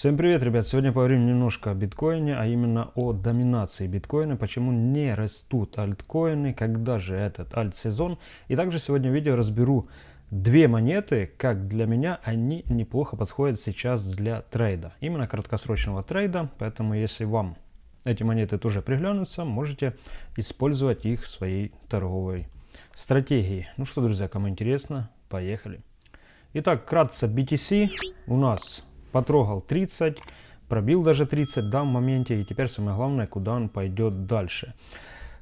Всем привет, ребят! Сегодня поговорим немножко о биткоине, а именно о доминации биткоина, почему не растут альткоины, когда же этот альт-сезон. И также сегодня в видео разберу две монеты, как для меня они неплохо подходят сейчас для трейда. Именно краткосрочного трейда, поэтому если вам эти монеты тоже приглянутся, можете использовать их в своей торговой стратегии. Ну что, друзья, кому интересно, поехали. Итак, кратко BTC у нас потрогал 30, пробил даже 30 да, в моменте, и теперь самое главное, куда он пойдет дальше.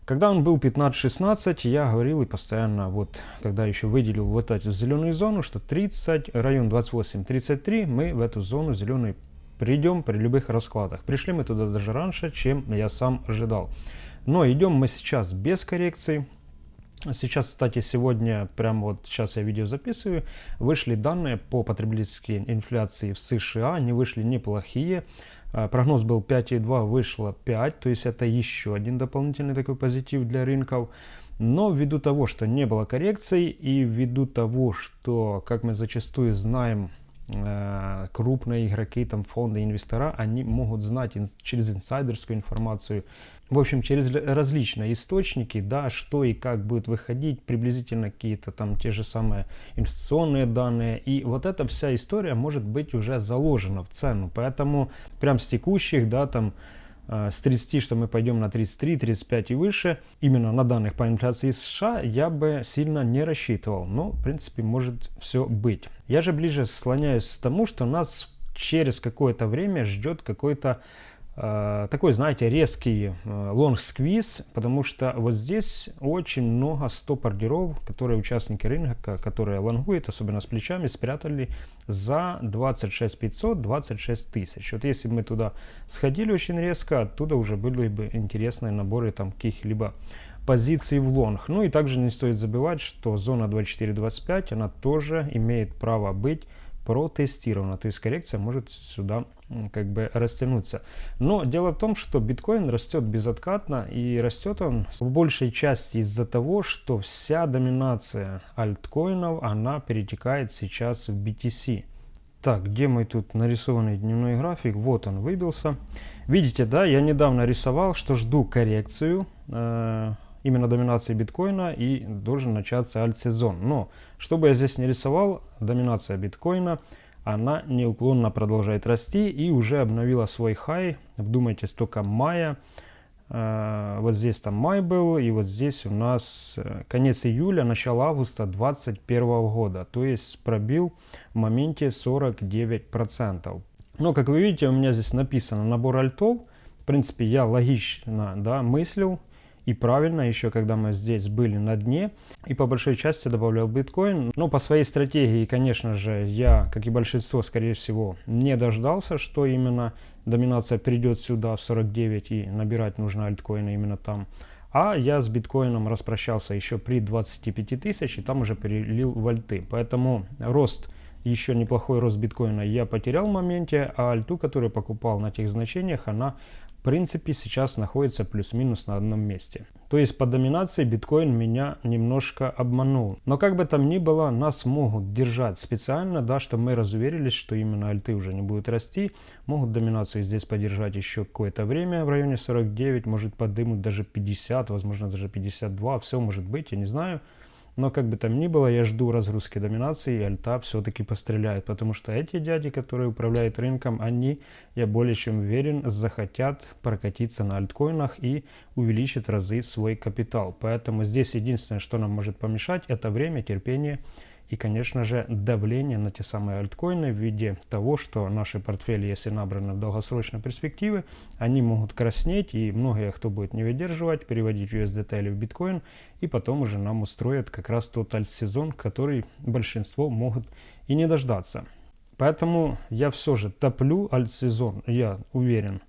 Когда он был 15-16, я говорил и постоянно, вот, когда еще выделил вот эту зеленую зону, что 30, район 28-33, мы в эту зону зеленую придем при любых раскладах. Пришли мы туда даже раньше, чем я сам ожидал. Но идем мы сейчас без коррекции, Сейчас, кстати, сегодня, прямо вот сейчас я видео записываю, вышли данные по потребительской инфляции в США, они вышли неплохие. А, прогноз был 5,2, вышло 5, то есть это еще один дополнительный такой позитив для рынков. Но ввиду того, что не было коррекций и ввиду того, что, как мы зачастую знаем, э, крупные игроки, там фонды, инвестора, они могут знать через инсайдерскую информацию, в общем, через различные источники, да, что и как будет выходить, приблизительно какие-то там те же самые инвестиционные данные. И вот эта вся история может быть уже заложена в цену. Поэтому прям с текущих, да, там, э, с 30, что мы пойдем на 33, 35 и выше, именно на данных по инфляции США я бы сильно не рассчитывал. Но, в принципе, может все быть. Я же ближе склоняюсь к тому, что нас через какое-то время ждет какой-то такой, знаете, резкий э, сквиз, потому что вот здесь очень много стоп-ордеров, которые участники рынка, которые лонгуют, особенно с плечами, спрятали за 26 500, 26 тысяч. Вот если бы мы туда сходили очень резко, оттуда уже были бы интересные наборы там каких-либо позиций в лонг. Ну и также не стоит забывать, что зона 24-25, она тоже имеет право быть протестирована, то есть коррекция может сюда как бы растянуться. Но дело в том, что биткоин растет безоткатно и растет он в большей части из-за того, что вся доминация альткоинов, она перетекает сейчас в BTC. Так, где мой тут нарисованный дневной график? Вот он выбился. Видите, да, я недавно рисовал, что жду коррекцию э, именно доминации биткоина и должен начаться альт-сезон. Но, чтобы я здесь не рисовал, доминация биткоина – она неуклонно продолжает расти и уже обновила свой хай. Вдумайтесь, только мая. Э, вот здесь там май был, и вот здесь у нас э, конец июля, начало августа 2021 года. То есть пробил в моменте 49%. Но, как вы видите, у меня здесь написано набор альтов. В принципе, я логично да, мыслил и правильно еще, когда мы здесь были на дне. И по большой части добавлял биткоин. Но по своей стратегии, конечно же, я, как и большинство, скорее всего, не дождался, что именно доминация придет сюда в 49 и набирать нужно альткоины именно там. А я с биткоином распрощался еще при 25 тысяч и там уже перелил в альты. Поэтому рост еще неплохой рост биткоина я потерял в моменте, а альту, которую покупал на тех значениях, она в принципе сейчас находится плюс-минус на одном месте. То есть по доминации биткоин меня немножко обманул. Но как бы там ни было, нас могут держать специально, да, чтобы мы разуверились, что именно альты уже не будут расти. Могут доминацию здесь поддержать еще какое-то время в районе 49, может подымут даже 50, возможно даже 52, все может быть, я не знаю. Но как бы там ни было, я жду разгрузки доминации, и альта все-таки постреляет. Потому что эти дяди, которые управляют рынком, они, я более чем уверен, захотят прокатиться на альткоинах и увеличить разы свой капитал. Поэтому здесь единственное, что нам может помешать, это время, терпение и, конечно же, давление на те самые альткоины в виде того, что наши портфели, если набраны в долгосрочной перспективе, они могут краснеть, и многие, кто будет не выдерживать, переводить USDT или в биткоин, и потом уже нам устроят как раз тот альт-сезон, который большинство могут и не дождаться. Поэтому я все же топлю альт-сезон, я уверен,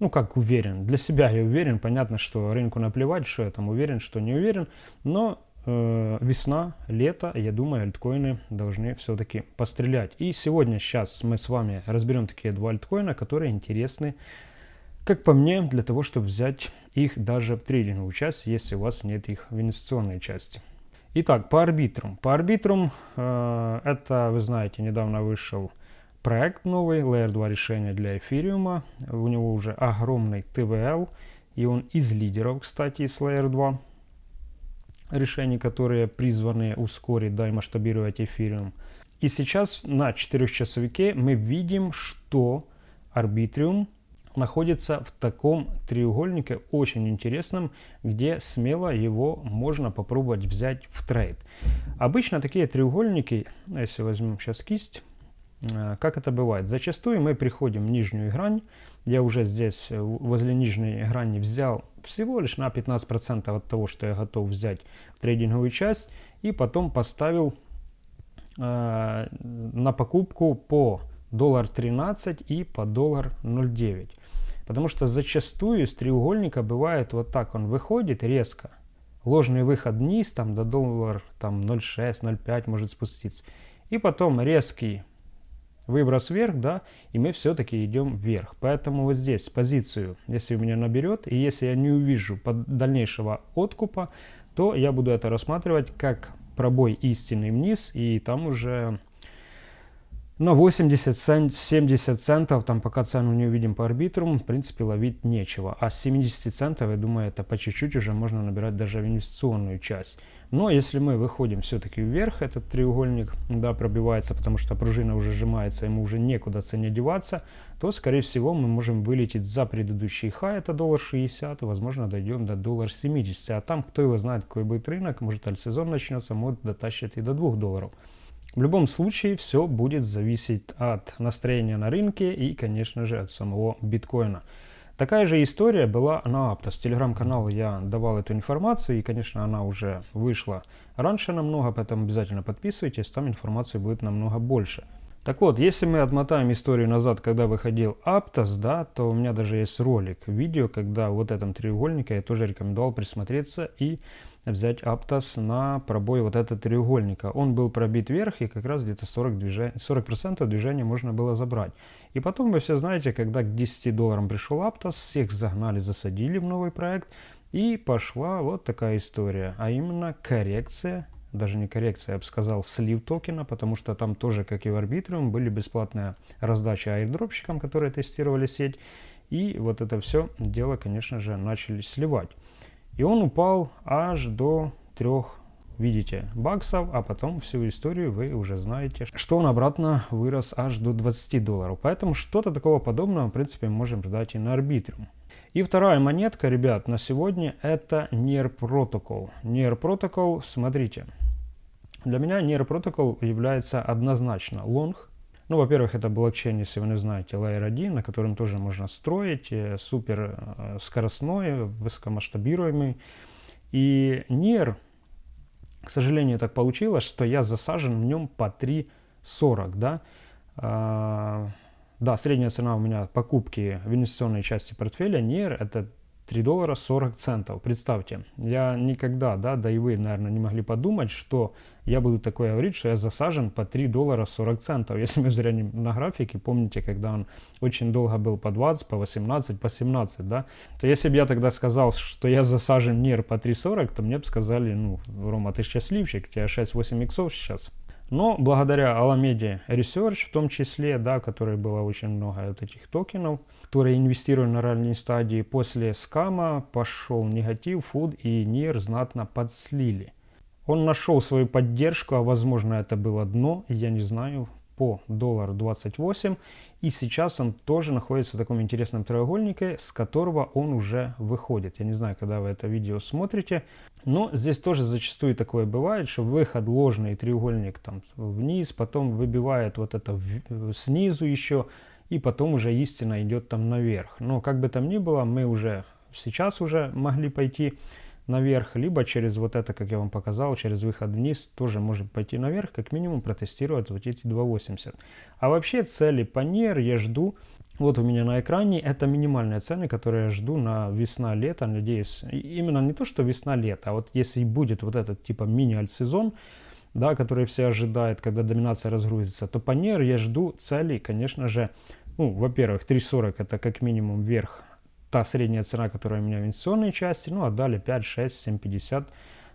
ну как уверен, для себя я уверен, понятно, что рынку наплевать, что я там уверен, что не уверен, но э, весна, лето, я думаю, альткоины должны все-таки пострелять. И сегодня, сейчас мы с вами разберем такие два альткоина, которые интересны, как по мне, для того, чтобы взять их даже в трейдинговую часть, если у вас нет их в инвестиционной части. Итак, по арбитрам. По арбитрам, э, это, вы знаете, недавно вышел проект новый, Layer 2 решение для эфириума. У него уже огромный TVL, и он из лидеров, кстати, с Layer 2 решений, которые призваны ускорить да, и масштабировать эфириум. И сейчас на 4-часовике мы видим, что арбитриум находится в таком треугольнике очень интересном, где смело его можно попробовать взять в трейд. Обычно такие треугольники, если возьмем сейчас кисть, э, как это бывает? Зачастую мы приходим в нижнюю грань, я уже здесь возле нижней грани взял всего лишь на 15% от того, что я готов взять в трейдинговую часть, и потом поставил э, на покупку по доллар 13 и по доллар 0,9. Потому что зачастую из треугольника бывает вот так, он выходит резко, ложный выход вниз, там до доллар там 0,6, 0,5 может спуститься. И потом резкий выброс вверх, да, и мы все-таки идем вверх. Поэтому вот здесь позицию, если у меня наберет, и если я не увижу дальнейшего откупа, то я буду это рассматривать как пробой истинный вниз, и там уже на 80-70 центов, там пока цену не увидим по арбитруму, в принципе ловить нечего. А с 70 центов, я думаю, это по чуть-чуть уже можно набирать даже в инвестиционную часть. Но если мы выходим все-таки вверх, этот треугольник, да, пробивается, потому что пружина уже сжимается, ему уже некуда цене деваться, то, скорее всего, мы можем вылететь за предыдущий хай, это доллар 60, и, возможно, дойдем до доллар 70. А там, кто его знает, какой будет рынок, может, альсезон начнется, может, дотащит и до 2 долларов. В любом случае, все будет зависеть от настроения на рынке и, конечно же, от самого биткоина. Такая же история была на Aptos. Телеграм-канал я давал эту информацию, и, конечно, она уже вышла раньше намного, поэтому обязательно подписывайтесь, там информации будет намного больше. Так вот, если мы отмотаем историю назад, когда выходил Aptos, да, то у меня даже есть ролик, видео, когда вот этом треугольнике я тоже рекомендовал присмотреться и взять Aptos на пробой вот этого треугольника. Он был пробит вверх, и как раз где-то 40%, движения, 40 движения можно было забрать. И потом вы все знаете, когда к 10 долларам пришел Aptos, всех загнали, засадили в новый проект, и пошла вот такая история, а именно коррекция даже не коррекция, я бы сказал, слив токена, потому что там тоже, как и в Arbitrum, были бесплатные раздачи аирдропщикам, которые тестировали сеть. И вот это все дело, конечно же, начали сливать. И он упал аж до трех, видите, баксов, а потом всю историю вы уже знаете, что он обратно вырос аж до 20 долларов. Поэтому что-то такого подобного, в принципе, можем ждать и на Arbitrum. И вторая монетка, ребят, на сегодня это NER Protocol. NER Protocol, смотрите, для меня Protocol является однозначно long, ну, во-первых, это блокчейн, если вы не знаете, Layer 1, на котором тоже можно строить, э, супер э, скоростной, высокомасштабируемый. И NIR, к сожалению, так получилось, что я засажен в нем по 3.40, да. А, да, средняя цена у меня покупки в инвестиционной части портфеля NIR это 3 доллара 40 центов. Представьте, я никогда, да, да и вы, наверное, не могли подумать, что я буду такое говорить, что я засажен по 3 доллара 40 центов. Если мы взглянем на графике, помните, когда он очень долго был по 20, по 18, по 17, да, то если бы я тогда сказал, что я засажен НИР по 3.40, то мне бы сказали, ну, Рома, ты счастливчик, у тебя 6-8 иксов сейчас. Но благодаря Alameda Research, в том числе, да, которой было очень много вот этих токенов, которые инвестировали на ранней стадии, после скама пошел негатив, фуд и НИР знатно подслили. Он нашел свою поддержку, а возможно это было дно, я не знаю, по доллару 28. И сейчас он тоже находится в таком интересном треугольнике, с которого он уже выходит. Я не знаю, когда вы это видео смотрите, но здесь тоже зачастую такое бывает, что выход ложный треугольник там вниз, потом выбивает вот это снизу еще, и потом уже истина идет там наверх. Но как бы там ни было, мы уже сейчас уже могли пойти наверх, либо через вот это, как я вам показал, через выход вниз тоже можем пойти наверх, как минимум протестировать вот эти 2.80. А вообще цели по NER я жду, вот у меня на экране, это минимальные цены, которые я жду на весна-лето, надеюсь, именно не то, что весна-лето, а вот если будет вот этот типа мини-альт-сезон, да, который все ожидают, когда доминация разгрузится, то по NER я жду целей, конечно же, ну, во-первых, 3.40 это как минимум вверх та средняя цена, которая у меня в инвестиционной части, ну далее 5, 6, 7,50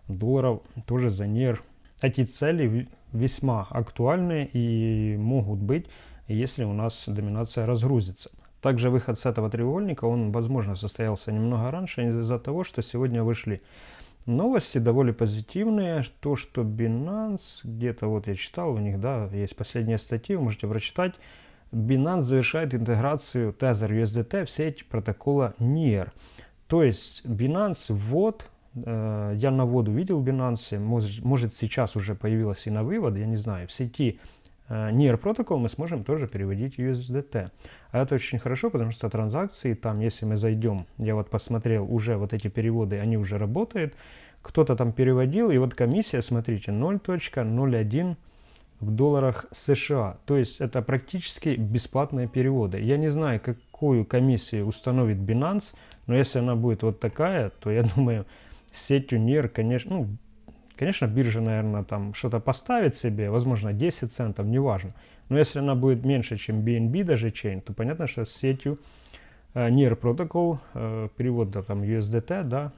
долларов тоже за НИР. Эти цели весьма актуальны и могут быть если у нас доминация разгрузится. Также выход с этого треугольника, он, возможно, состоялся немного раньше из-за того, что сегодня вышли новости довольно позитивные. То, что Binance, где-то вот я читал у них, да, есть последняя статья, вы можете прочитать. Binance завершает интеграцию Tether USDT в сеть протокола NIR. То есть Binance ввод, э, я на вводу видел Binance, может, может сейчас уже появилась и на вывод, я не знаю, в сети Э, NIR протокол мы сможем тоже переводить USDT. А это очень хорошо, потому что транзакции там, если мы зайдем, я вот посмотрел, уже вот эти переводы, они уже работают. Кто-то там переводил, и вот комиссия, смотрите, 0.01 в долларах США. То есть это практически бесплатные переводы. Я не знаю, какую комиссию установит Binance, но если она будет вот такая, то я думаю, сетью NIR, конечно, ну, Конечно, биржа, наверное, там что-то поставит себе, возможно, 10 центов, неважно. Но если она будет меньше, чем BNB даже chain, то понятно, что с сетью э, NIR Protocol, э, перевод да, там USDT, да,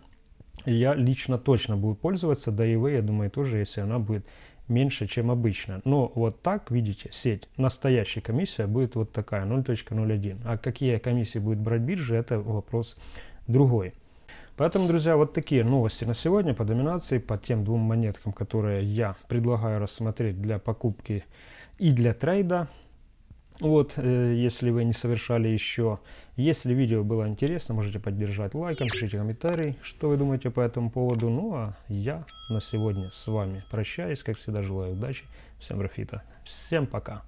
я лично точно буду пользоваться, да и вы, я думаю, тоже, если она будет меньше, чем обычно. Но вот так, видите, сеть, настоящая комиссия будет вот такая, 0.01. А какие комиссии будет брать биржа, это вопрос другой. Поэтому, друзья, вот такие новости на сегодня по доминации, по тем двум монеткам, которые я предлагаю рассмотреть для покупки и для трейда. Вот, э, если вы не совершали еще. Если видео было интересно, можете поддержать лайком, пишите комментарий, что вы думаете по этому поводу. Ну а я на сегодня с вами прощаюсь. Как всегда, желаю удачи, всем профита. Всем пока.